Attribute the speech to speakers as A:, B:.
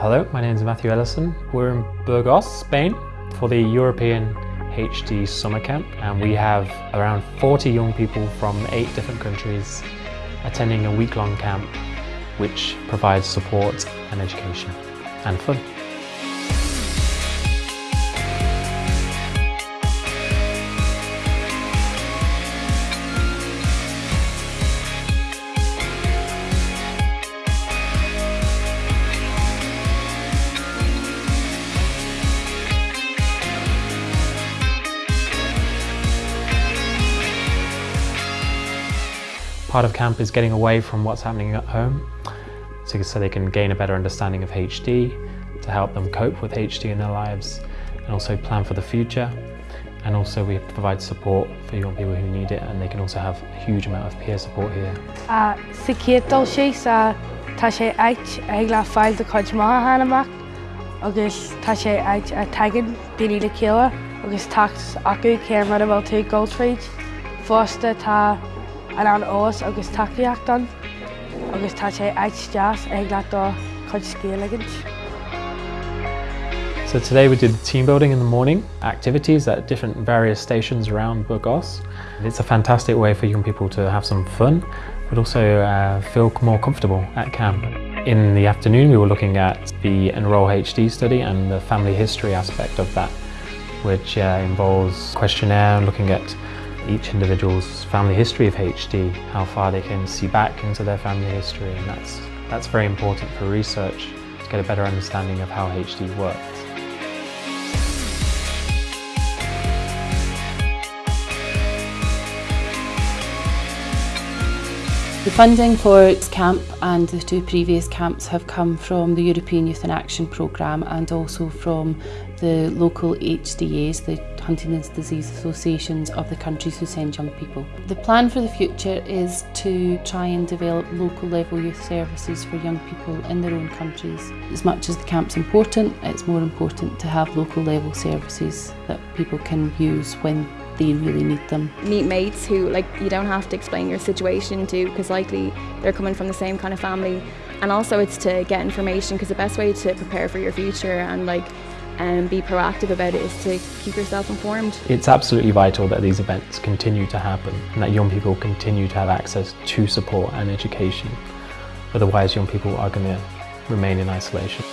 A: Hello, my name is Matthew Ellison. We're in Burgos, Spain for the European HD Summer Camp and we have around 40 young people from eight different countries attending a week-long camp which provides support and education and fun. Part of camp is getting away from what's happening at home so, so they can gain a better understanding of HD, to help them cope with HD in their lives and also plan for the future. And also we provide support for young people who need it and they can also have a huge amount of peer support here.
B: Sa cédal sé sa tá sé eit a tegan daine le céile agus tacht acu céir mar bhil tú Goldtrade. Fásta tá an ós agus agus scéalaigint.
A: So today we did team building in the morning, activities at different various stations around Burgos. It's a fantastic way for young people to have some fun, but also uh, feel more comfortable at camp. In the afternoon we were looking at the Enroll HD study and the family history aspect of that, which uh, involves questionnaire looking at each individual's family history of HD, how far they can see back into their family history and that's, that's very important for research to get a better understanding of how HD works.
C: The funding for its camp and the two previous camps have come from the European Youth in Action programme and also from the local HDAs, the Huntington's Disease Associations of the countries who send young people. The plan for the future is to try and develop local level youth services for young people in their own countries. As much as the camp's important, it's more important to have local level services that people can use when they really need them.
D: Meet mates who like you don't have to explain your situation to because likely they're coming from the same kind of family and also it's to get information because the best way to prepare for your future and like and be proactive about it is to keep yourself informed.
A: It's absolutely vital that these events continue to happen and that young people continue to have access to support and education. Otherwise young people are going to remain in isolation.